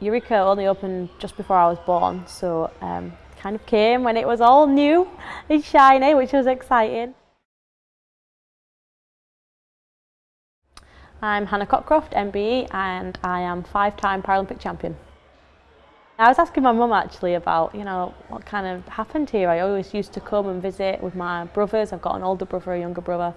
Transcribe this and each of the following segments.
Eureka only opened just before I was born, so um, kind of came when it was all new and shiny, which was exciting. I'm Hannah Cockcroft, MBE, and I am five-time Paralympic champion. I was asking my mum actually about, you know, what kind of happened here. I always used to come and visit with my brothers. I've got an older brother, a younger brother.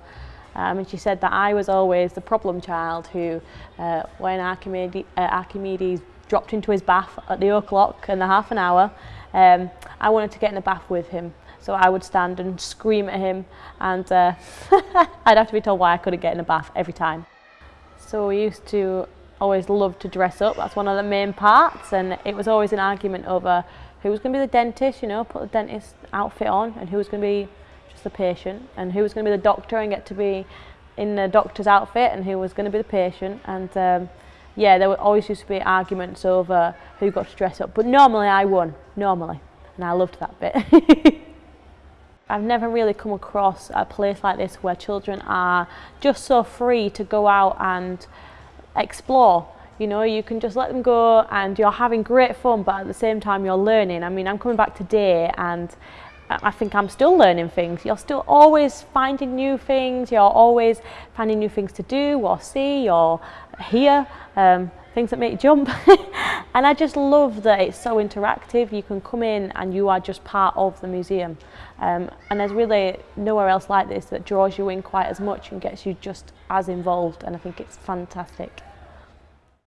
Um, and she said that I was always the problem child who, uh, when uh, Archimedes dropped into his bath at the o'clock and the half an hour, um, I wanted to get in the bath with him. So I would stand and scream at him and uh, I'd have to be told why I couldn't get in the bath every time. So we used to always love to dress up. That's one of the main parts and it was always an argument over who was going to be the dentist, you know, put the dentist outfit on and who was going to be just the patient and who was going to be the doctor and get to be in the doctor's outfit and who was going to be the patient and um, yeah, there always used to be arguments over who got to dress up, but normally I won, normally, and I loved that bit. I've never really come across a place like this where children are just so free to go out and explore. You know, you can just let them go and you're having great fun, but at the same time you're learning. I mean, I'm coming back today and I think I'm still learning things. You're still always finding new things. You're always finding new things to do or see or hear. Um, things that make you jump. and I just love that it's so interactive. You can come in and you are just part of the museum. Um, and there's really nowhere else like this that draws you in quite as much and gets you just as involved. And I think it's fantastic.